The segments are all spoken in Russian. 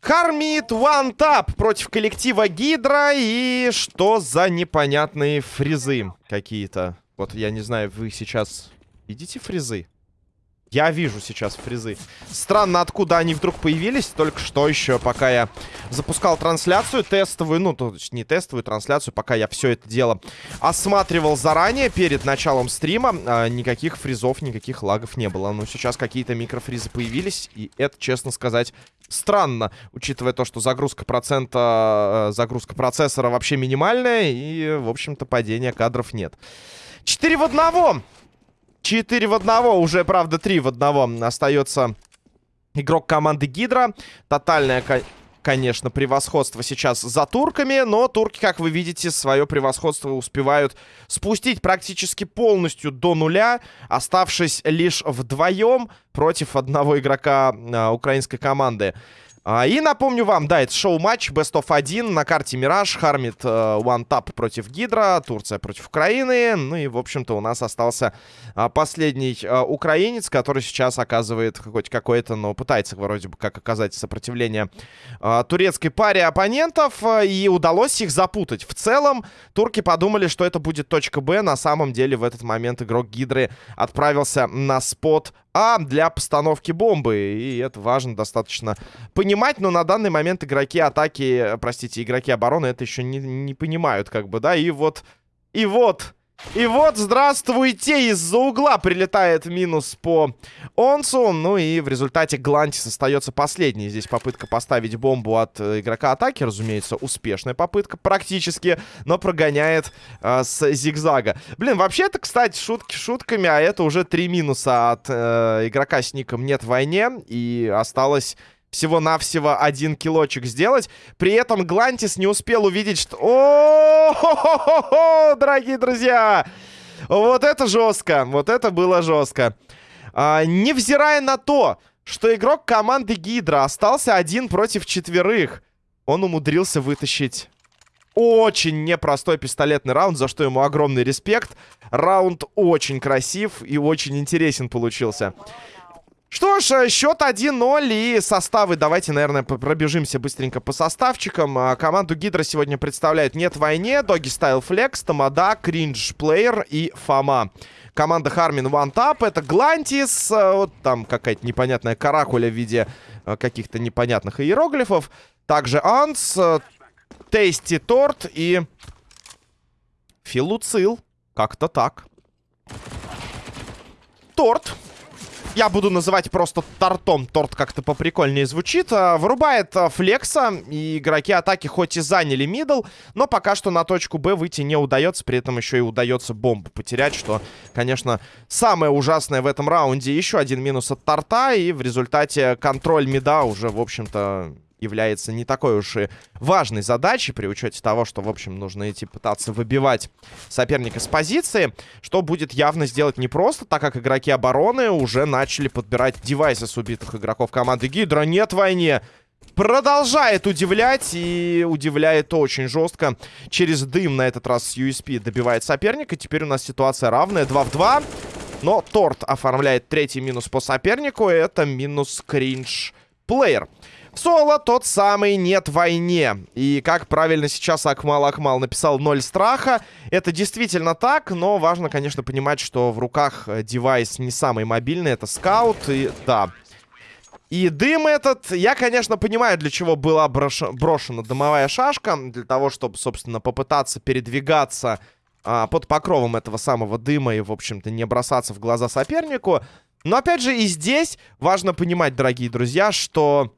Хармит One Tap против коллектива Гидра. И что за непонятные фризы какие-то? Вот я не знаю, вы сейчас видите фризы? Я вижу сейчас фризы. Странно, откуда они вдруг появились. Только что еще, пока я запускал трансляцию тестовую. Ну, то есть не тестовую трансляцию, пока я все это дело осматривал заранее, перед началом стрима. А, никаких фризов, никаких лагов не было. Но сейчас какие-то микрофризы появились. И это, честно сказать, странно. Учитывая то, что загрузка процента, э, загрузка процессора вообще минимальная. И, в общем-то, падения кадров нет. 4 в одного. 4 в одного, уже, правда, 3 в одного остается игрок команды Гидра. Тотальное, конечно, превосходство сейчас за турками, но турки, как вы видите, свое превосходство успевают спустить практически полностью до нуля, оставшись лишь вдвоем против одного игрока а, украинской команды. А, и напомню вам, да, это шоу-матч Best of 1 на карте Мираж, Хармит э, One Tap против Гидра, Турция против Украины. Ну и, в общем-то, у нас остался а, последний а, украинец, который сейчас оказывает хоть какое-то, но пытается вроде бы как оказать сопротивление а, турецкой паре оппонентов. И удалось их запутать. В целом, турки подумали, что это будет точка Б. На самом деле, в этот момент игрок Гидры отправился на спот а для постановки бомбы. И это важно достаточно понимать. Но на данный момент игроки атаки, простите, игроки обороны это еще не, не понимают, как бы, да. И вот, и вот и вот, здравствуйте, из-за угла прилетает минус по Онсу. Ну и в результате Глантис остается последний. Здесь попытка поставить бомбу от э, игрока атаки, разумеется, успешная попытка практически, но прогоняет э, с зигзага. Блин, вообще это, кстати, шутки шутками, а это уже три минуса от э, игрока с ником «Нет войне». И осталось всего-навсего один килочек сделать. При этом Глантис не успел увидеть, что... О, дорогие друзья! Вот это жестко. Вот это было жестко. А, невзирая на то, что игрок команды Гидра остался один против четверых, он умудрился вытащить очень непростой пистолетный раунд, за что ему огромный респект. Раунд очень красив и очень интересен получился. Что ж, э, счет 1-0 и составы. Давайте, наверное, пробежимся быстренько по составчикам. А, команду Гидра сегодня представляет Нет Войне, Доги Стайл Флекс, Тамада, Кринж Плеер и Фома. Команда Хармин One Tap. Это Глантис. Э, вот там какая-то непонятная каракуля в виде э, каких-то непонятных иероглифов. Также Анс, Тейсти Торт и Филуцил. Как-то так. Торт. Я буду называть просто тортом. Торт как-то поприкольнее звучит. А, вырубает а, флекса. И игроки атаки хоть и заняли мидл, но пока что на точку Б выйти не удается. При этом еще и удается бомбу потерять, что, конечно, самое ужасное в этом раунде. Еще один минус от торта. И в результате контроль мида уже, в общем-то, является не такой уж и важной задачей, при учете того, что, в общем, нужно идти пытаться выбивать соперника с позиции, что будет явно сделать непросто, так как игроки обороны уже начали подбирать девайсы с убитых игроков команды Гидра. Нет войне! Продолжает удивлять и удивляет очень жестко. Через дым на этот раз с USP добивает соперника. Теперь у нас ситуация равная. 2 в 2. Но Торт оформляет третий минус по сопернику. Это минус кринж плеер. Соло тот самый нет войне. И как правильно сейчас Акмал Акмал написал ноль страха. Это действительно так, но важно, конечно, понимать, что в руках э, девайс не самый мобильный. Это скаут, и да... И дым этот, я, конечно, понимаю, для чего была брош... брошена дымовая шашка. Для того, чтобы, собственно, попытаться передвигаться а, под покровом этого самого дыма и, в общем-то, не бросаться в глаза сопернику. Но, опять же, и здесь важно понимать, дорогие друзья, что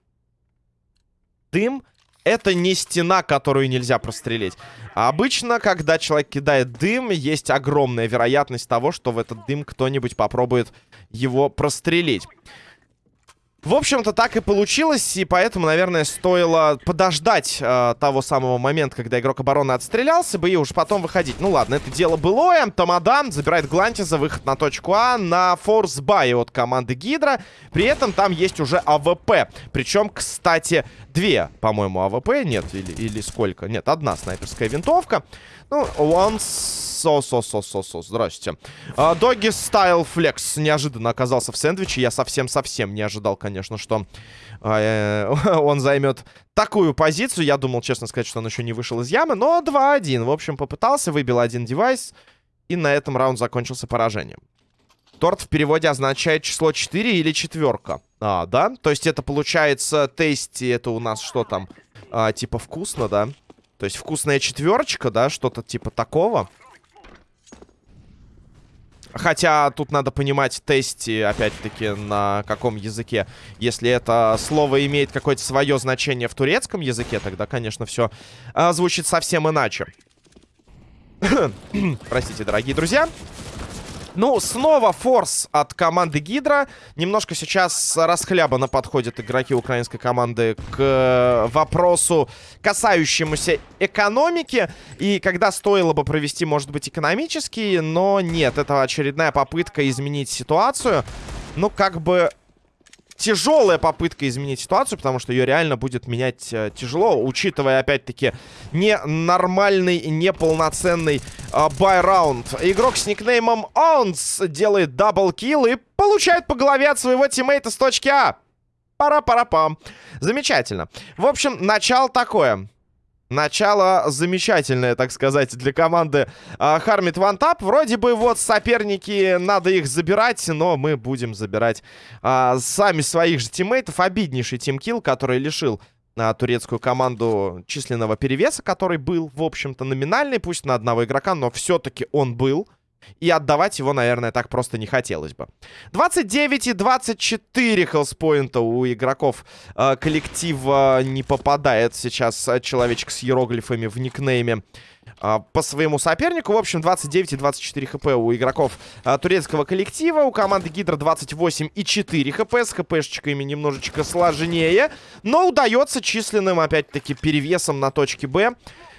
дым это не стена, которую нельзя прострелить. А обычно, когда человек кидает дым, есть огромная вероятность того, что в этот дым кто-нибудь попробует его прострелить. В общем-то, так и получилось, и поэтому, наверное, стоило подождать э, того самого момента, когда игрок обороны отстрелялся бы, и уж потом выходить. Ну ладно, это дело былое. Тамадан забирает Глантиза, выход на точку А, на форс бай от команды Гидра. При этом там есть уже АВП. Причем, кстати, две, по-моему, АВП. Нет, или, или сколько? Нет, одна снайперская винтовка. Ну, он Со-со-со-со-со. Здрасте. Doggy Style Flex неожиданно оказался в сэндвиче. Я совсем-совсем не ожидал, конечно, что э, он займет такую позицию. Я думал, честно сказать, что он еще не вышел из ямы. Но 2-1. В общем, попытался, выбил один девайс. И на этом раунд закончился поражением. Торт в переводе означает число 4 или четверка. А, да? То есть это получается тести, это у нас что там? А, типа вкусно, да? То есть вкусная четверочка, да? Что-то типа такого. Хотя тут надо понимать тести, опять-таки, на каком языке. Если это слово имеет какое-то свое значение в турецком языке, тогда, конечно, все а, звучит совсем иначе. Простите, дорогие друзья. Ну, снова форс от команды Гидра. Немножко сейчас расхлябанно подходят игроки украинской команды к э, вопросу, касающемуся экономики. И когда стоило бы провести, может быть, экономический, но нет, это очередная попытка изменить ситуацию. Ну, как бы тяжелая попытка изменить ситуацию, потому что ее реально будет менять э, тяжело, учитывая, опять-таки, ненормальный, неполноценный э, buy -раунд. Игрок с никнеймом Онс делает double kill и получает по голове от своего тиммейта с точки А. Пара-пара-пам. Замечательно. В общем, начало такое. Начало замечательное, так сказать, для команды Хармит Вантап. Вроде бы вот соперники, надо их забирать, но мы будем забирать а, сами своих же тиммейтов. Обиднейший teamkill, который лишил а, турецкую команду численного перевеса, который был, в общем-то, номинальный, пусть на одного игрока, но все-таки он был. И отдавать его, наверное, так просто не хотелось бы. 29 и 24 хелспоинта у игроков э, коллектива не попадает сейчас человечек с иероглифами в никнейме э, по своему сопернику. В общем, 29 и 24 хп у игроков э, турецкого коллектива. У команды Гидра 28 и 4 хп. С хпшечками немножечко сложнее. Но удается численным, опять-таки, перевесом на точке Б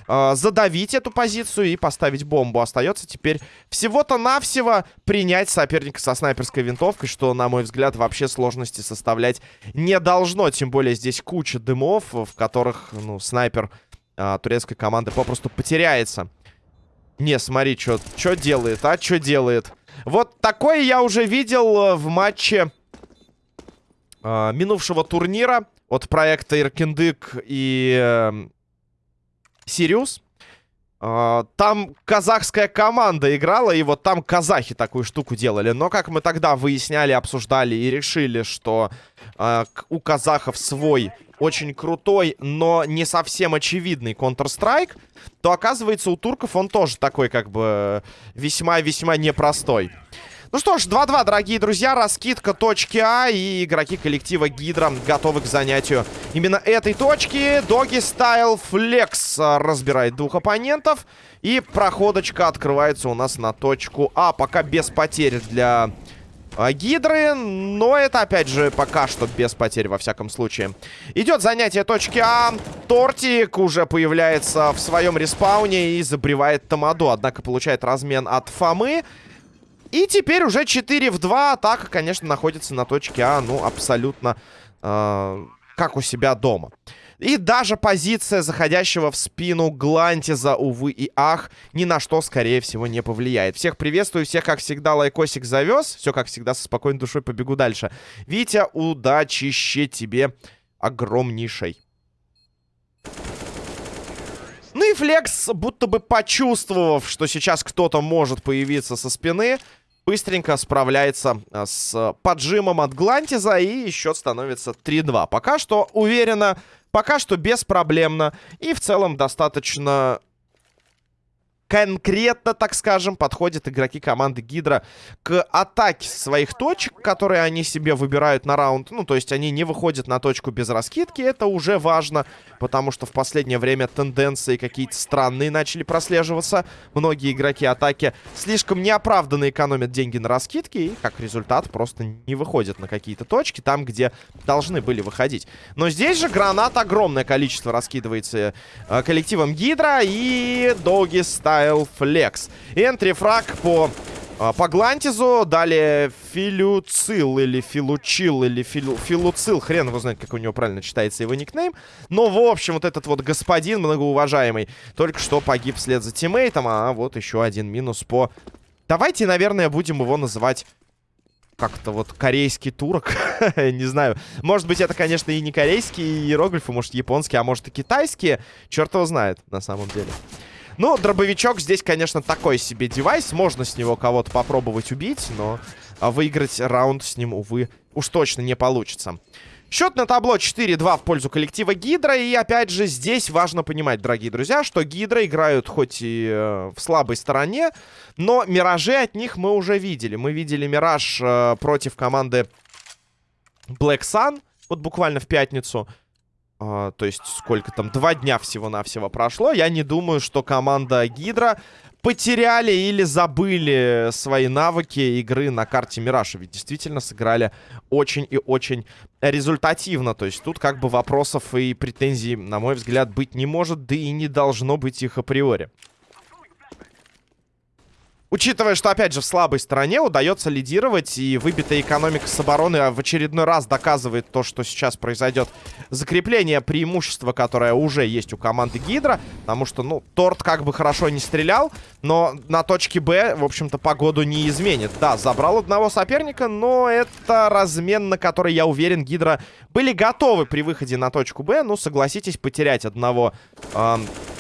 э, задавить эту позицию и поставить бомбу. Остается теперь всего-то навсего принять соперника со снайперской винтовкой, что, на мой взгляд, вообще сложности составлять не должно. Тем более здесь куча дымов, в которых, ну, снайпер э, турецкой команды попросту потеряется. Не, смотри, что делает, а? Что делает? Вот такое я уже видел э, в матче э, минувшего турнира от проекта Иркендык и э, Сириус. Uh, там казахская команда играла, и вот там казахи такую штуку делали. Но как мы тогда выясняли, обсуждали и решили, что uh, у казахов свой очень крутой, но не совсем очевидный Counter-Strike, то оказывается у турков он тоже такой как бы весьма-весьма непростой. Ну что ж, 2-2, дорогие друзья. Раскидка точки А. И игроки коллектива Гидра готовы к занятию именно этой точки. Доги Стайл Флекс разбирает двух оппонентов. И проходочка открывается у нас на точку А. Пока без потерь для а, Гидры, но это, опять же, пока что без потерь, во всяком случае. Идет занятие точки А. Тортик уже появляется в своем респауне и забревает Тамаду, однако получает размен от Фомы. И теперь уже 4 в 2. Атака, конечно, находится на точке А. Ну, абсолютно э, как у себя дома. И даже позиция заходящего в спину Глантиза, увы и ах, ни на что, скорее всего, не повлияет. Всех приветствую, всех, как всегда, лайкосик завез. Все, как всегда, со спокойной душой побегу дальше. Витя, удачище тебе огромнейшей. Ну и Флекс, будто бы почувствовав, что сейчас кто-то может появиться со спины, быстренько справляется а, с поджимом от Глантиза. И счет становится 3-2. Пока что уверенно, пока что беспроблемно. И в целом достаточно конкретно, так скажем, подходят игроки команды Гидра к атаке своих точек, которые они себе выбирают на раунд. Ну, то есть они не выходят на точку без раскидки. Это уже важно, потому что в последнее время тенденции какие-то странные начали прослеживаться. Многие игроки атаки слишком неоправданно экономят деньги на раскидки и, как результат, просто не выходят на какие-то точки там, где должны были выходить. Но здесь же гранат огромное количество раскидывается э, коллективом Гидра и Доги Стайл Flex. Энтри фраг по А, по Глантизу, далее Филюцил или Филучил или Филу, Филуцил, хрен его знает, как у него правильно читается его никнейм. Но, в общем, вот этот вот господин многоуважаемый только что погиб вслед за тиммейтом, а вот еще один минус по... Давайте, наверное, будем его называть как-то вот корейский турок, не знаю. Может быть, это, конечно, и не корейские иероглифы, может, японские, а может, и китайские. Черт его знает, на самом деле. Ну, дробовичок здесь, конечно, такой себе девайс. Можно с него кого-то попробовать убить, но а, выиграть раунд с ним, увы, уж точно не получится. Счет на табло 4-2 в пользу коллектива Гидра. И опять же, здесь важно понимать, дорогие друзья, что Гидра играют хоть и э, в слабой стороне, но миражи от них мы уже видели. Мы видели мираж э, против команды Black Sun, вот буквально в пятницу. А, то есть сколько там, два дня всего-навсего прошло. Я не думаю, что команда Гидра потеряли или забыли свои навыки игры на карте Мираж. Ведь действительно сыграли очень и очень результативно. То есть тут как бы вопросов и претензий, на мой взгляд, быть не может, да и не должно быть их априори. Учитывая, что, опять же, в слабой стороне удается лидировать, и выбитая экономика с обороны в очередной раз доказывает то, что сейчас произойдет закрепление преимущества, которое уже есть у команды Гидра, потому что, ну, Торт как бы хорошо не стрелял, но на точке Б, в общем-то, погоду не изменит. Да, забрал одного соперника, но это размен, на который, я уверен, Гидра были готовы при выходе на точку Б. Ну, согласитесь, потерять одного э,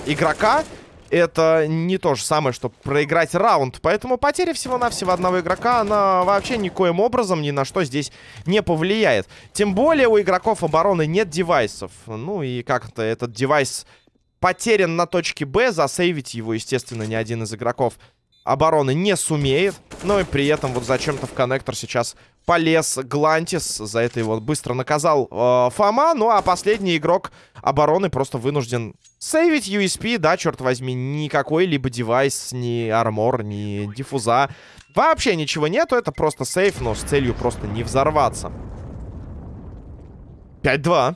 игрока это не то же самое, что проиграть раунд. Поэтому потеря всего-навсего одного игрока, она вообще никоим образом ни на что здесь не повлияет. Тем более у игроков обороны нет девайсов. Ну и как-то этот девайс потерян на точке Б. Засейвить его, естественно, ни один из игроков обороны не сумеет. Но и при этом вот зачем-то в коннектор сейчас полез Глантис. За это его быстро наказал э, Фома. Ну а последний игрок обороны просто вынужден сейвить USP. Да, черт возьми, никакой либо девайс, ни армор, ни диффуза. Вообще ничего нету, это просто сейф, но с целью просто не взорваться. 5-2.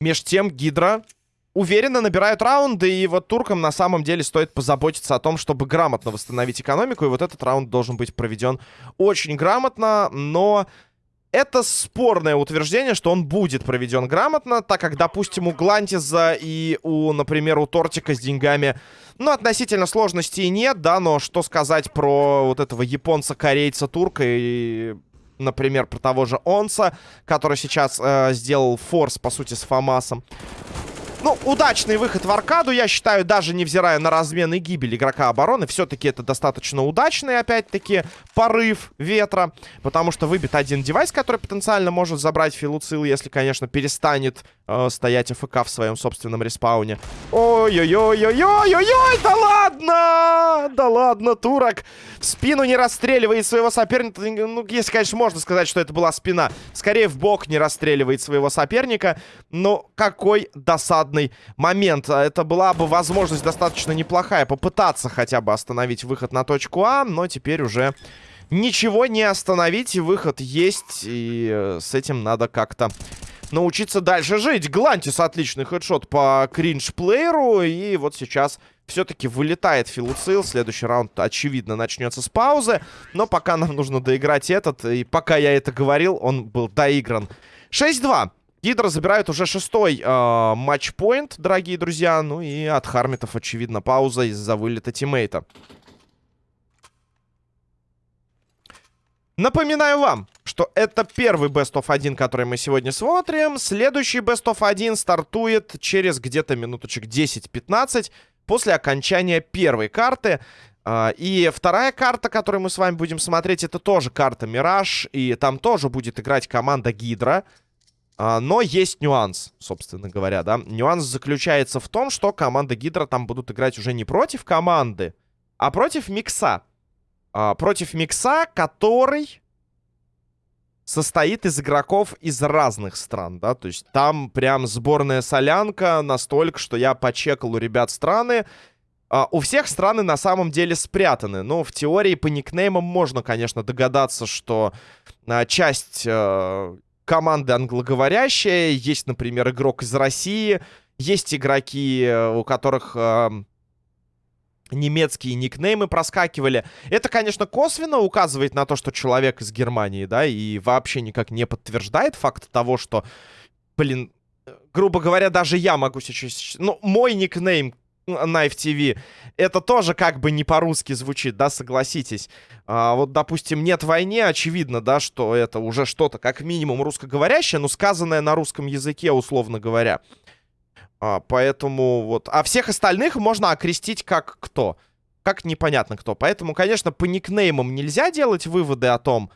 Меж тем Гидра уверенно набирают раунды, и вот туркам на самом деле стоит позаботиться о том, чтобы грамотно восстановить экономику, и вот этот раунд должен быть проведен очень грамотно, но... Это спорное утверждение, что он будет проведен грамотно, так как, допустим, у Глантиза и у, например, у Тортика с деньгами, ну, относительно сложностей нет, да, но что сказать про вот этого японца, корейца, турка и например, про того же Онса, который сейчас э, сделал форс, по сути, с Фомасом. Ну, удачный выход в аркаду, я считаю, даже невзирая на размен и гибель игрока обороны, все-таки это достаточно удачный, опять-таки, порыв ветра, потому что выбит один девайс, который потенциально может забрать Филуцил, если, конечно, перестанет э, стоять АФК в своем собственном респауне. Ой-ой-ой-ой-ой-ой-ой, да ладно! Да ладно, турок! В спину не расстреливает своего соперника, ну, если, конечно, можно сказать, что это была спина. Скорее, в бок не расстреливает своего соперника, но какой досадный момент. Это была бы возможность достаточно неплохая попытаться хотя бы остановить выход на точку А, но теперь уже ничего не остановить, и выход есть, и э, с этим надо как-то научиться дальше жить. Глантис отличный хедшот по кринж-плееру, и вот сейчас все-таки вылетает Филуцил. Следующий раунд, очевидно, начнется с паузы. Но пока нам нужно доиграть этот, и пока я это говорил, он был доигран. 6-2. Гидра забирает уже шестой э, матчпоинт, дорогие друзья. Ну и от Хармитов, очевидно, пауза из-за вылета тиммейта. Напоминаю вам, что это первый Best of 1, который мы сегодня смотрим. Следующий Best of 1 стартует через где-то минуточек 10-15 после окончания первой карты. Uh, и вторая карта, которую мы с вами будем смотреть, это тоже карта Мираж. И там тоже будет играть команда Гидра. А, но есть нюанс, собственно говоря, да. Нюанс заключается в том, что команда Гидра там будут играть уже не против команды, а против Микса. А, против Микса, который состоит из игроков из разных стран, да. То есть там прям сборная солянка настолько, что я почекал у ребят страны. Uh, у всех страны на самом деле спрятаны. Но в теории по никнеймам можно, конечно, догадаться, что uh, часть uh, команды англоговорящие. Есть, например, игрок из России. Есть игроки, э, у которых... Немецкие никнеймы проскакивали. Это, конечно, косвенно указывает на то, что человек из Германии, да, и вообще никак не подтверждает факт того, что, блин, грубо говоря, даже я могу сейчас... Ну, мой никнейм Knife TV, это тоже как бы не по-русски звучит, да, согласитесь. А, вот, допустим, нет войне, очевидно, да, что это уже что-то как минимум русскоговорящее, но сказанное на русском языке, условно говоря. А, поэтому вот... А всех остальных можно окрестить как кто? Как непонятно кто. Поэтому, конечно, по никнеймам нельзя делать выводы о том,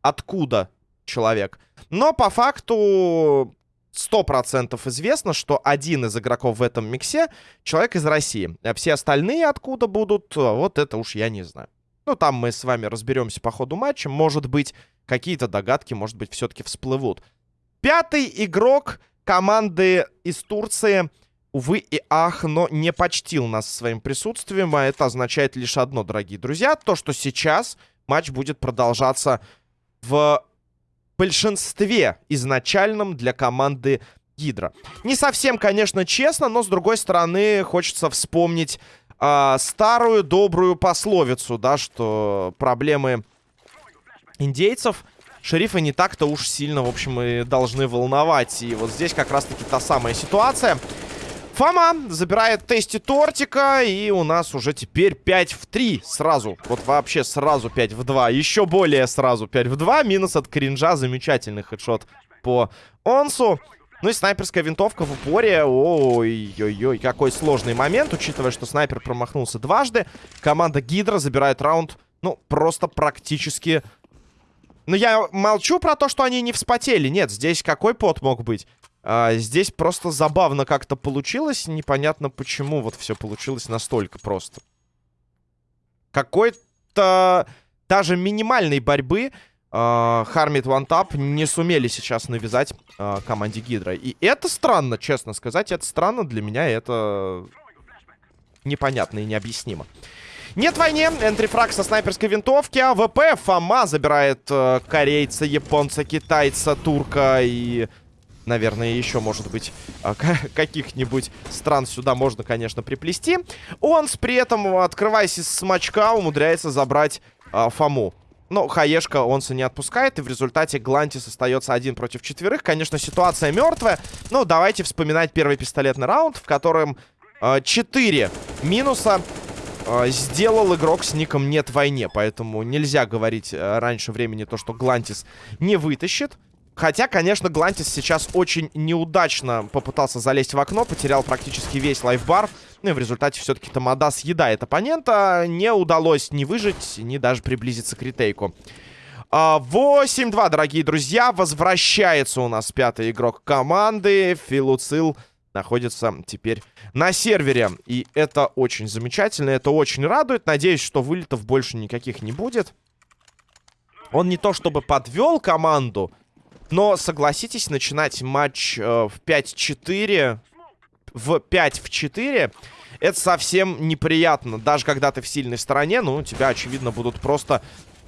откуда человек. Но по факту 100% известно, что один из игроков в этом миксе человек из России. А все остальные откуда будут, вот это уж я не знаю. Ну, там мы с вами разберемся по ходу матча. Может быть, какие-то догадки, может быть, все-таки всплывут. Пятый игрок команды из Турции, увы и ах, но не почтил нас своим присутствием. А это означает лишь одно, дорогие друзья. То, что сейчас матч будет продолжаться в большинстве изначальном для команды Гидра. Не совсем, конечно, честно, но, с другой стороны, хочется вспомнить э, старую добрую пословицу, да, что проблемы индейцев шерифа не так-то уж сильно, в общем, и должны волновать. И вот здесь как раз-таки та самая ситуация. Фома забирает тести тортика, и у нас уже теперь 5 в 3 сразу. Вот вообще сразу 5 в 2. Еще более сразу 5 в 2. Минус от кринжа. Замечательный хедшот по Онсу. Ну и снайперская винтовка в упоре. Ой-ой-ой, какой сложный момент, учитывая, что снайпер промахнулся дважды. Команда Гидра забирает раунд, ну, просто практически но я молчу про то, что они не вспотели. Нет, здесь какой пот мог быть? А, здесь просто забавно как-то получилось. Непонятно, почему вот все получилось настолько просто. Какой-то даже минимальной борьбы Хармит uh, Вантап не сумели сейчас навязать uh, команде Гидра. И это странно, честно сказать. Это странно для меня. Это непонятно и необъяснимо. Нет войне. Entry frag со снайперской винтовки. АВП. Фома забирает э, корейца, японца, китайца, турка и... Наверное, еще, может быть, э, каких-нибудь стран сюда можно, конечно, приплести. Он при этом, открываясь из смачка, умудряется забрать э, Фому. Но Хаешка Онса не отпускает, и в результате Глантис остается один против четверых. Конечно, ситуация мертвая, но давайте вспоминать первый пистолетный раунд, в котором э, 4 минуса а, сделал игрок с ником «Нет войне», поэтому нельзя говорить э, раньше времени то, что Глантис не вытащит. Хотя, конечно, Глантис сейчас очень неудачно попытался залезть в окно, потерял практически весь лайфбар. Ну и в результате все-таки Тамада съедает оппонента. Не удалось ни выжить, ни даже приблизиться к ретейку. 8-2, а, дорогие друзья. Возвращается у нас пятый игрок команды. Филуцил находится теперь на сервере. И это очень замечательно, это очень радует. Надеюсь, что вылетов больше никаких не будет. Он не то чтобы подвел команду, но, согласитесь, начинать матч э, в 5-4, в 5 в 4, это совсем неприятно. Даже когда ты в сильной стороне, ну, тебя, очевидно, будут просто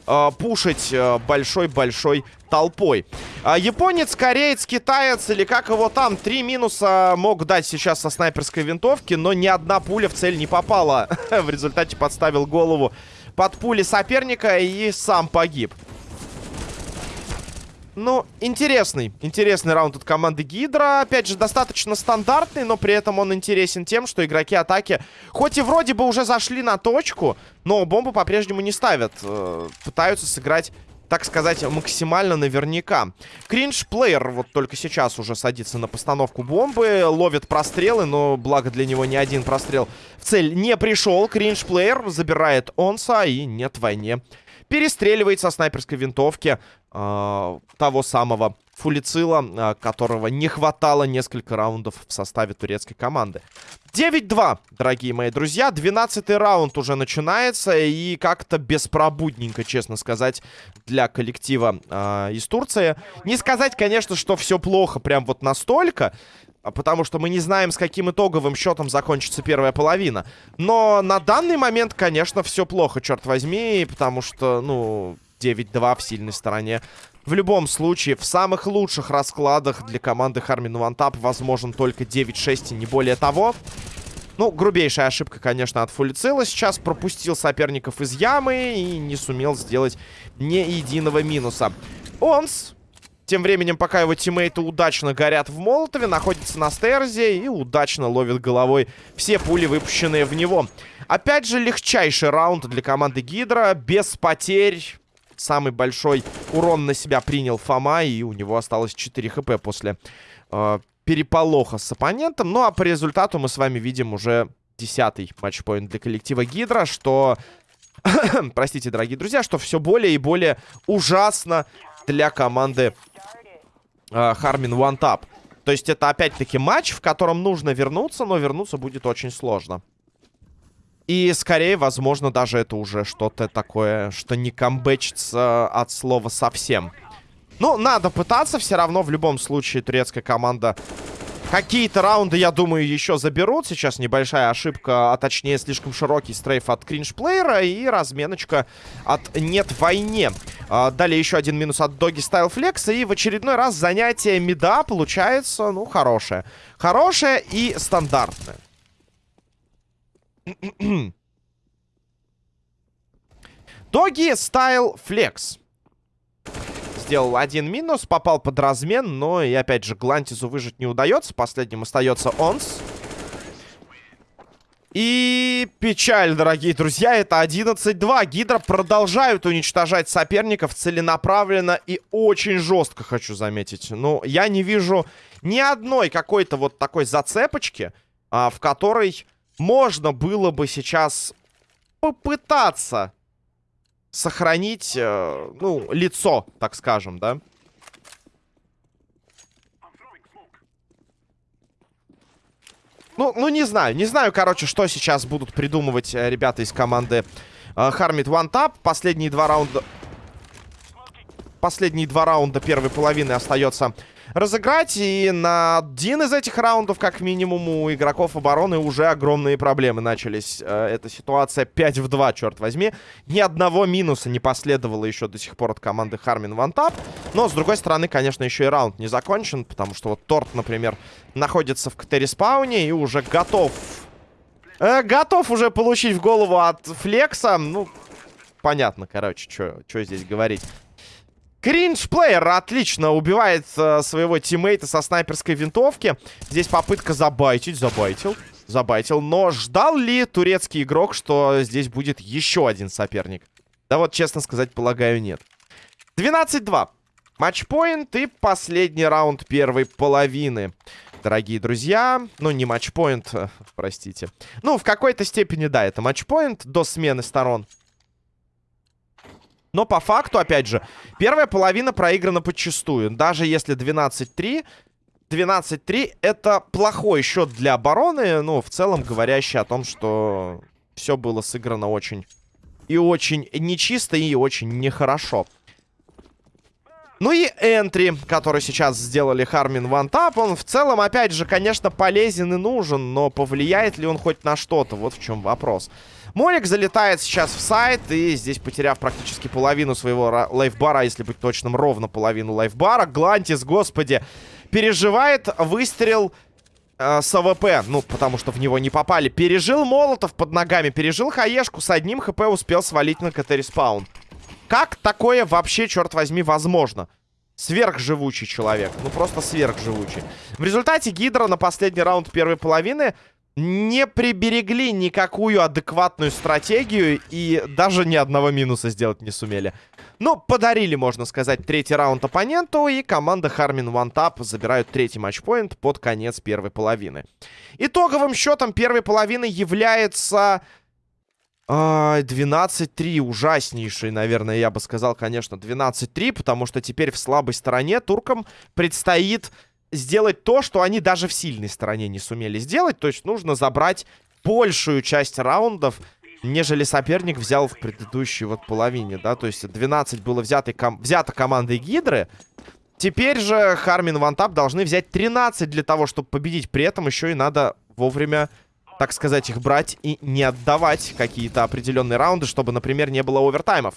э, пушить большой-большой э, толпой. А, японец, кореец, китаец или как его там, три минуса мог дать сейчас со снайперской винтовки, но ни одна пуля в цель не попала. в результате подставил голову под пули соперника и сам погиб. Ну, интересный. Интересный раунд от команды Гидра. Опять же, достаточно стандартный, но при этом он интересен тем, что игроки атаки, хоть и вроде бы уже зашли на точку, но бомбу по-прежнему не ставят. Э, пытаются сыграть так сказать, максимально наверняка. Кринж-плеер вот только сейчас уже садится на постановку бомбы, ловит прострелы, но благо для него ни один прострел в цель не пришел. Кринж-плеер забирает Онса и нет войне перестреливает со снайперской винтовки э, того самого Фулицила, э, которого не хватало несколько раундов в составе турецкой команды. 9-2, дорогие мои друзья. 12-й раунд уже начинается. И как-то беспробудненько, честно сказать, для коллектива э, из Турции. Не сказать, конечно, что все плохо прям вот настолько. А потому что мы не знаем, с каким итоговым счетом закончится первая половина. Но на данный момент, конечно, все плохо, черт возьми, потому что, ну, 9-2 в сильной стороне. В любом случае, в самых лучших раскладах для команды Хармин Вантап возможен только 9-6 и не более того. Ну, грубейшая ошибка, конечно, от Фулицила. Сейчас пропустил соперников из ямы и не сумел сделать ни единого минуса. Онс тем временем, пока его тиммейты удачно горят в молотове, находится на стерзе и удачно ловит головой все пули, выпущенные в него. Опять же, легчайший раунд для команды Гидра, без потерь. Самый большой урон на себя принял Фома, и у него осталось 4 хп после э, переполоха с оппонентом. Ну, а по результату мы с вами видим уже десятый матчпоинт для коллектива Гидра, что... Простите, дорогие друзья, что все более и более ужасно для команды Хармин One Tap. То есть это опять-таки матч, в котором нужно вернуться, но вернуться будет очень сложно. И скорее, возможно, даже это уже что-то такое, что не камбэчится от слова совсем. Ну, надо пытаться, все равно в любом случае турецкая команда Какие-то раунды, я думаю, еще заберут. Сейчас небольшая ошибка, а точнее слишком широкий стрейф от кринж-плеера и разменочка от нет войне. А, далее еще один минус от Доги Стайл Флекса. И в очередной раз занятие мида получается, ну, хорошее. Хорошее и стандартное. Доги Стайл Флекс сделал один минус, попал под размен, но и опять же Глантизу выжить не удается. Последним остается Онс. И печаль, дорогие друзья, это 11-2. Гидра продолжают уничтожать соперников целенаправленно и очень жестко, хочу заметить. Ну, я не вижу ни одной какой-то вот такой зацепочки, а, в которой можно было бы сейчас попытаться сохранить, э, ну, лицо, так скажем, да? Ну, ну, не знаю. Не знаю, короче, что сейчас будут придумывать э, ребята из команды э, Хармит One Tap. Последние два раунда... Последние два раунда первой половины остается разыграть. И на один из этих раундов, как минимум, у игроков обороны уже огромные проблемы начались. Э, эта ситуация 5 в 2, черт возьми. Ни одного минуса не последовало еще до сих пор от команды Хармин Вантап. Но, с другой стороны, конечно, еще и раунд не закончен, потому что вот Торт, например, находится в КТ-респауне и уже готов... Э, готов уже получить в голову от Флекса. Ну, понятно, короче, что здесь говорить. Кринж-плеер отлично убивает э, своего тиммейта со снайперской винтовки. Здесь попытка забайтить. Забайтил. Забайтил. Но ждал ли турецкий игрок, что здесь будет еще один соперник? Да вот, честно сказать, полагаю, нет. 12-2. Матчпоинт и последний раунд первой половины. Дорогие друзья, ну не матчпоинт, э, простите. Ну, в какой-то степени, да, это матчпоинт до смены сторон. Но по факту, опять же, первая половина проиграна подчастую. Даже если 12-3... 12-3 это плохой счет для обороны, ну, в целом говорящий о том, что все было сыграно очень и очень нечисто, и очень нехорошо. Ну и энтри, который сейчас сделали Хармин Вантап, он в целом, опять же, конечно, полезен и нужен, но повлияет ли он хоть на что-то? Вот в чем вопрос. Молик залетает сейчас в сайт, и здесь, потеряв практически половину своего лайфбара, если быть точным, ровно половину лайфбара, Глантис, господи, переживает выстрел э, с АВП, ну, потому что в него не попали. Пережил Молотов под ногами, пережил Хаешку, с одним ХП успел свалить на КТ-респаун. Как такое вообще, черт возьми, возможно? Сверхживучий человек. Ну, просто сверхживучий. В результате Гидра на последний раунд первой половины не приберегли никакую адекватную стратегию и даже ни одного минуса сделать не сумели. Ну, подарили, можно сказать, третий раунд оппоненту, и команда Хармин Вантап забирают третий матчпоинт под конец первой половины. Итоговым счетом первой половины является... 12-3, ужаснейший, наверное, я бы сказал, конечно, 12-3, потому что теперь в слабой стороне туркам предстоит сделать то, что они даже в сильной стороне не сумели сделать. То есть нужно забрать большую часть раундов, нежели соперник взял в предыдущей вот половине, да. То есть 12 было взято, ком взято командой Гидры. Теперь же Хармин Вантап должны взять 13 для того, чтобы победить. При этом еще и надо вовремя, так сказать, их брать и не отдавать какие-то определенные раунды, чтобы, например, не было овертаймов.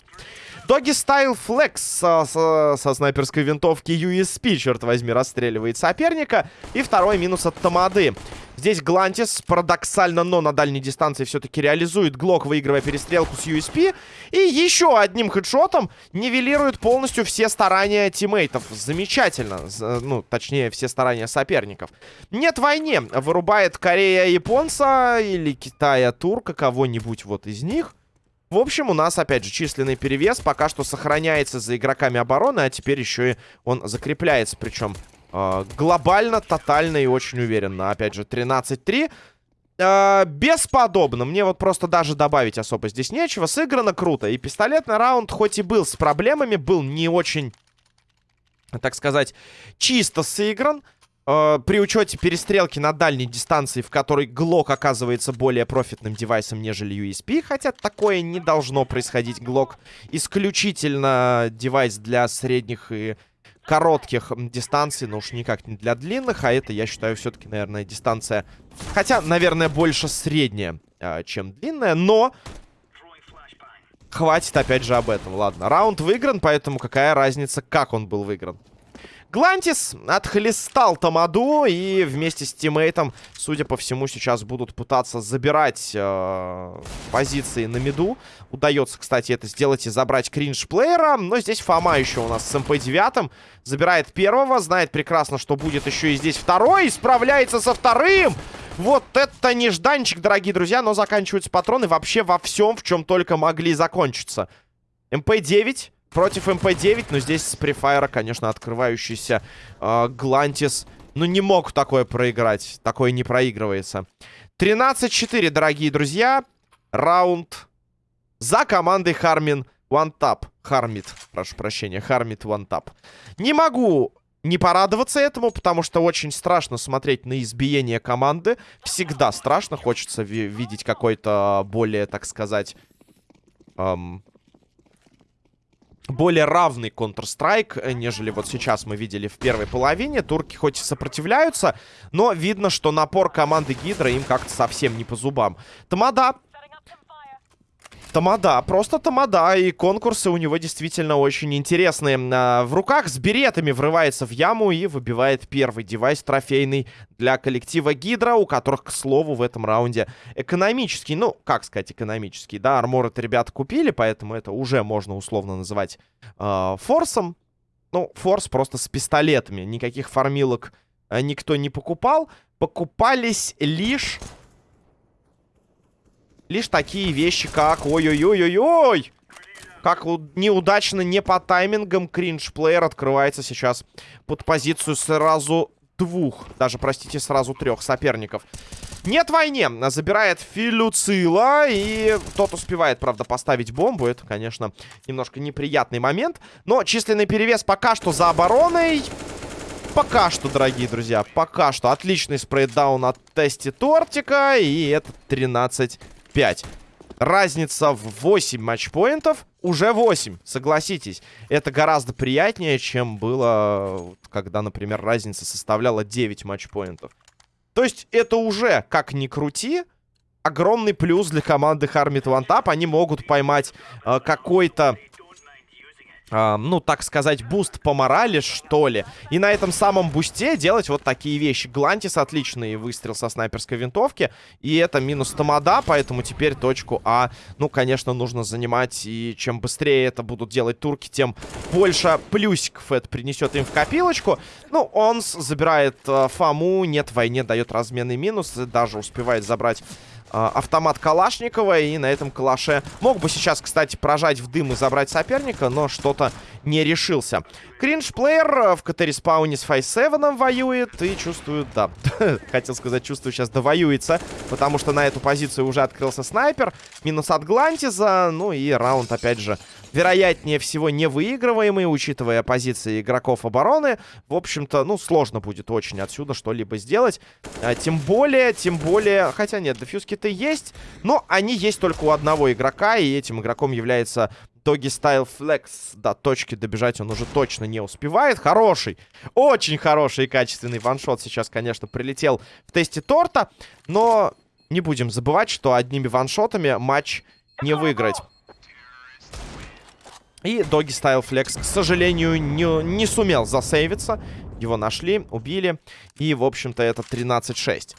Доги Стайл Флекс со, со, снайперской винтовки USP, черт возьми, расстреливает соперника. И второй минус от Тамады. Здесь Глантис парадоксально, но на дальней дистанции все-таки реализует Глок, выигрывая перестрелку с USP. И еще одним хедшотом нивелирует полностью все старания тиммейтов. Замечательно. Ну, точнее, все старания соперников. Нет войне. Вырубает Корея японца или Китая турка, кого-нибудь вот из них. В общем, у нас, опять же, численный перевес пока что сохраняется за игроками обороны, а теперь еще и он закрепляется, причем э, глобально, тотально и очень уверенно. Опять же, 13-3. Э, бесподобно. Мне вот просто даже добавить особо здесь нечего. Сыграно круто. И пистолетный раунд, хоть и был с проблемами, был не очень, так сказать, чисто сыгран. Э, при учете перестрелки на дальней дистанции, в которой Глок оказывается более профитным девайсом, нежели USP, хотя такое не должно происходить. Глок исключительно девайс для средних и коротких дистанций, но уж никак не для длинных, а это, я считаю, все-таки, наверное, дистанция, хотя, наверное, больше средняя, э, чем длинная, но хватит, опять же, об этом. Ладно, раунд выигран, поэтому какая разница, как он был выигран. Глантис отхлестал Тамаду и вместе с тиммейтом, судя по всему, сейчас будут пытаться забирать э, позиции на миду. Удается, кстати, это сделать и забрать кринж-плеера. Но здесь Фома еще у нас с МП-9. Забирает первого, знает прекрасно, что будет еще и здесь второй. Справляется со вторым! Вот это нежданчик, дорогие друзья, но заканчиваются патроны вообще во всем, в чем только могли закончиться. МП-9 против МП-9. Но здесь с префайра, конечно, открывающийся э, Глантис. Ну, не мог такое проиграть. Такое не проигрывается. 13-4, дорогие друзья. Раунд за командой Хармин Вантап. Хармит, прошу прощения. Хармит Вантап. Не могу не порадоваться этому, потому что очень страшно смотреть на избиение команды. Всегда страшно. Хочется видеть какой-то более, так сказать... Эм, более равный Counter-Strike, э, нежели вот сейчас мы видели в первой половине. Турки хоть и сопротивляются, но видно, что напор команды Гидра им как-то совсем не по зубам. Тамада Тамада, просто тамада, и конкурсы у него действительно очень интересные. А, в руках с беретами врывается в яму и выбивает первый девайс трофейный для коллектива Гидра, у которых, к слову, в этом раунде экономический, ну, как сказать экономический, да, армор это ребята купили, поэтому это уже можно условно называть э, форсом. Ну, форс просто с пистолетами, никаких фармилок э, никто не покупал. Покупались лишь лишь такие вещи, как... Ой-ой-ой-ой-ой! Как неудачно, не по таймингам кринж-плеер открывается сейчас под позицию сразу двух, даже, простите, сразу трех соперников. Нет войне. Забирает Филюцила. И тот успевает, правда, поставить бомбу. Это, конечно, немножко неприятный момент. Но численный перевес пока что за обороной. Пока что, дорогие друзья, пока что. Отличный спрейдаун от Тести Тортика. И это 13 5. Разница в 8 матчпоинтов. Уже 8, согласитесь. Это гораздо приятнее, чем было, когда, например, разница составляла 9 матчпоинтов. То есть это уже, как ни крути, огромный плюс для команды One Tap. Они могут поймать э, какой-то э, ну, так сказать, буст по морали, что ли. И на этом самом бусте делать вот такие вещи. Глантис отличный выстрел со снайперской винтовки. И это минус тамада, поэтому теперь точку А, ну, конечно, нужно занимать. И чем быстрее это будут делать турки, тем больше плюсиков это принесет им в копилочку. Ну, он забирает э, Фому, нет войне, дает разменный минус. Даже успевает забрать автомат Калашникова. И на этом калаше мог бы сейчас, кстати, прожать в дым и забрать соперника, но что-то не решился. Cringe Player в КТ-респауне с Five-Seven ом воюет и чувствую, да, хотел сказать, чувствую, сейчас довоюется, потому что на эту позицию уже открылся снайпер. Минус от Глантиза, ну и раунд, опять же, вероятнее всего невыигрываемый, учитывая позиции игроков обороны. В общем-то, ну, сложно будет очень отсюда что-либо сделать. А, тем более, тем более... Хотя нет, дефьюзки-то есть, но они есть только у одного игрока, и этим игроком является Доги Стайл Флекс. До точки добежать он уже точно не успевает. Хороший, очень хороший и качественный ваншот сейчас, конечно, прилетел в тесте торта. Но не будем забывать, что одними ваншотами матч не выиграть. И Доги Стайл Флекс, к сожалению, не, не сумел засейвиться. Его нашли, убили. И, в общем-то, это 13-6.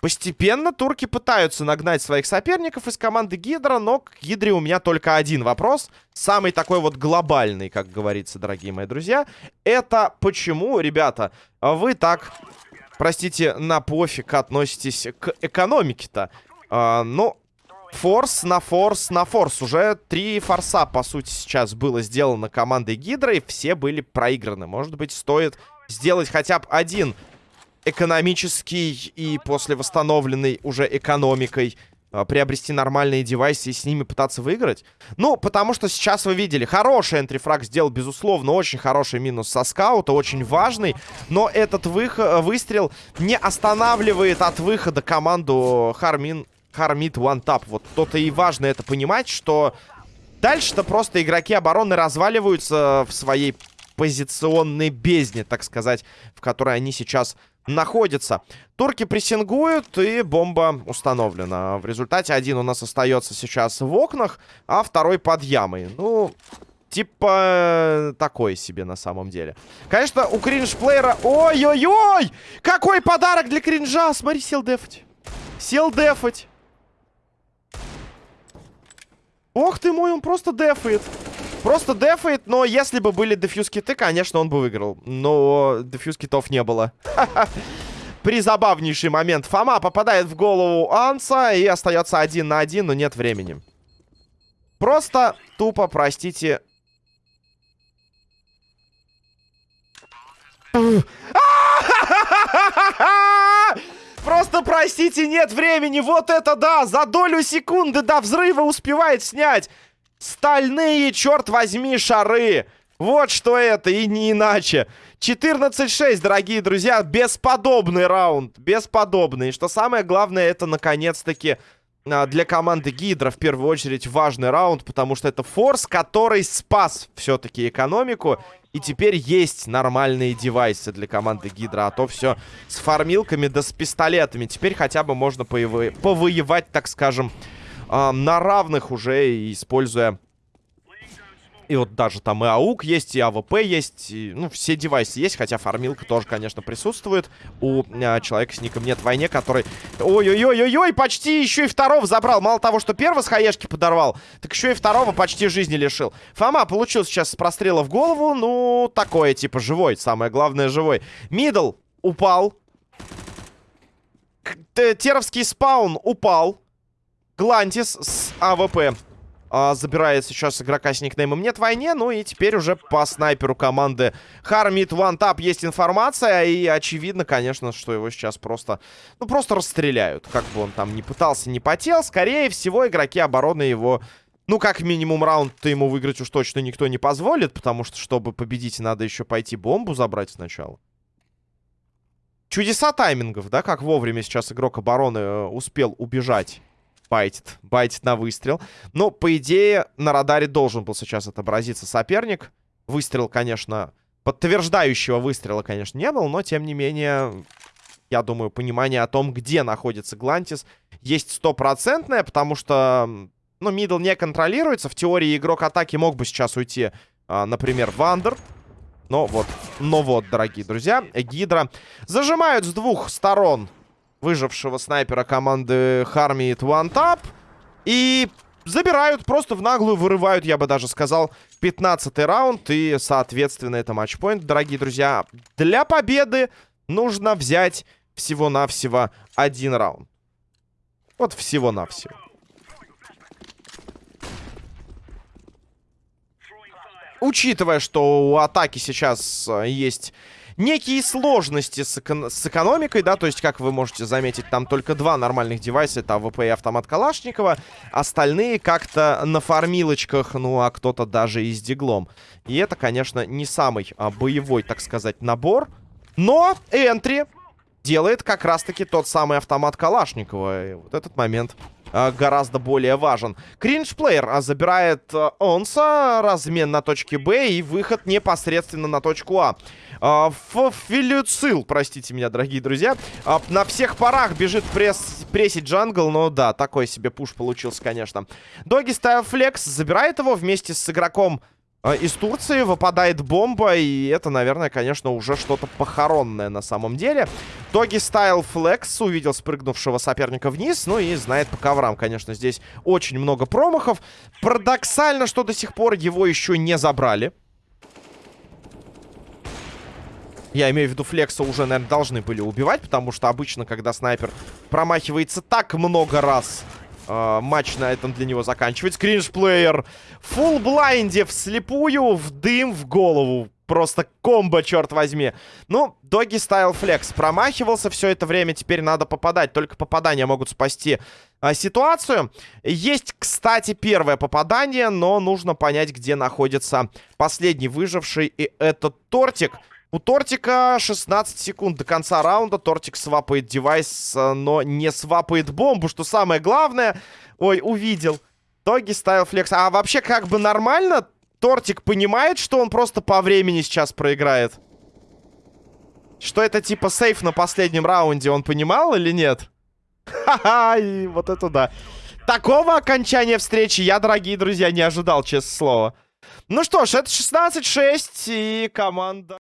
Постепенно турки пытаются нагнать своих соперников из команды Гидра, но к Гидре у меня только один вопрос. Самый такой вот глобальный, как говорится, дорогие мои друзья. Это почему, ребята, вы так, простите, на пофиг относитесь к экономике-то? А, ну, форс на форс на форс. Уже три форса, по сути, сейчас было сделано командой Гидра, и все были проиграны. Может быть, стоит сделать хотя бы один экономический и после восстановленной уже экономикой а, приобрести нормальные девайсы и с ними пытаться выиграть? Ну, потому что сейчас вы видели, хороший энтрифраг сделал, безусловно, очень хороший минус со скаута, очень важный, но этот выход, выстрел не останавливает от выхода команду Хармин, Хармит One Tap. Вот то-то и важно это понимать, что дальше-то просто игроки обороны разваливаются в своей позиционной бездне, так сказать, в которой они сейчас находится. Турки прессингуют, и бомба установлена. В результате один у нас остается сейчас в окнах, а второй под ямой. Ну, типа такой себе на самом деле. Конечно, у кринж-плеера... Ой-ой-ой! Какой подарок для кринжа! Смотри, сел дефать. Сел дефать. Ох ты мой, он просто дефает. Просто дефает, но если бы были дефьюз киты, конечно, он бы выиграл. Но дефьюз китов не было. Призабавнейший момент. Фома попадает в голову Анса и остается один на один, но нет времени. Просто тупо, простите... Простите, нет времени. Вот это да! За долю секунды до взрыва успевает снять. Стальные, черт возьми, шары. Вот что это, и не иначе. 14-6, дорогие друзья. Бесподобный раунд. Бесподобный. И что самое главное, это, наконец-таки, для команды Гидра в первую очередь важный раунд, потому что это форс, который спас все-таки экономику. И теперь есть нормальные девайсы для команды Гидра. А то все с фармилками да с пистолетами. Теперь хотя бы можно повоевать, так скажем, э, на равных уже, используя... И вот даже там и АУГ есть, и АВП есть, и, ну, все девайсы есть, хотя фармилка тоже, конечно, присутствует у э, человека с ником нет войне, который... Ой-ой-ой-ой-ой, почти еще и второго забрал. Мало того, что первого с хаешки подорвал, так еще и второго почти жизни лишил. Фома получил сейчас с прострела в голову, ну, такое, типа, живой, самое главное, живой. Middle упал. Теровский спаун упал. Глантис с АВП а, забирает сейчас игрока с никнеймом «Нет войне». Ну и теперь уже по снайперу команды Хармит Tap есть информация. И очевидно, конечно, что его сейчас просто, ну, просто расстреляют. Как бы он там не пытался, не потел. Скорее всего, игроки обороны его... Ну, как минимум, раунд-то ему выиграть уж точно никто не позволит, потому что, чтобы победить, надо еще пойти бомбу забрать сначала. Чудеса таймингов, да, как вовремя сейчас игрок обороны э, успел убежать байтит. Байтит на выстрел. Но, по идее, на радаре должен был сейчас отобразиться соперник. Выстрел, конечно, подтверждающего выстрела, конечно, не был, но, тем не менее, я думаю, понимание о том, где находится Глантис, есть стопроцентное, потому что, ну, middle не контролируется. В теории игрок атаки мог бы сейчас уйти, а, например, в under. Но вот, но вот, дорогие друзья, Гидра зажимают с двух сторон выжившего снайпера команды Харми One Tap. И забирают, просто в наглую вырывают, я бы даже сказал, 15 раунд. И, соответственно, это матчпоинт, дорогие друзья. Для победы нужно взять всего-навсего один раунд. Вот всего-навсего. Учитывая, что у атаки сейчас э, есть некие сложности с, эко с экономикой, да, то есть, как вы можете заметить, там только два нормальных девайса, это АВП и автомат Калашникова, остальные как-то на фармилочках, ну, а кто-то даже и с диглом. И это, конечно, не самый а, боевой, так сказать, набор, но entry делает как раз-таки тот самый автомат Калашникова, и вот этот момент а, гораздо более важен. Cringe Player а, забирает а, Онса, размен на точке Б и выход непосредственно на точку А. А, Филюцил, простите меня, дорогие друзья. А, на всех парах бежит пресс, прессить джангл, но да, такой себе пуш получился, конечно. Доги ставил флекс, забирает его вместе с игроком А, из Турции выпадает бомба, и это, наверное, конечно, уже что-то похоронное на самом деле. Доги Стайл Флекс увидел спрыгнувшего соперника вниз, ну и знает по коврам, конечно, здесь очень много промахов. Парадоксально, что до сих пор его еще не забрали. Я имею в виду, Флекса уже, наверное, должны были убивать, потому что обычно, когда снайпер промахивается так много раз э, матч на этом для него заканчивается. Cringe Player. Full blind е вслепую, в дым, в голову. Просто комбо, черт возьми. Ну, Doggy Style Flex промахивался все это время. Теперь надо попадать. Только попадания могут спасти а, ситуацию. Есть, кстати, первое попадание, но нужно понять, где находится последний выживший. И это Тортик. У Тортика 16 секунд до конца раунда. Тортик свапает девайс, э, но не свапает бомбу, что самое главное. Ой, увидел. Тоги ставил флекс. А вообще как бы нормально? Тортик понимает, что он просто по времени сейчас проиграет? Что это типа сейф на последнем раунде, он понимал или нет? Ха-ха, и вот это да. Такого окончания встречи я, дорогие друзья, не ожидал, честное слово. Ну что ж, это 16-6, и команда...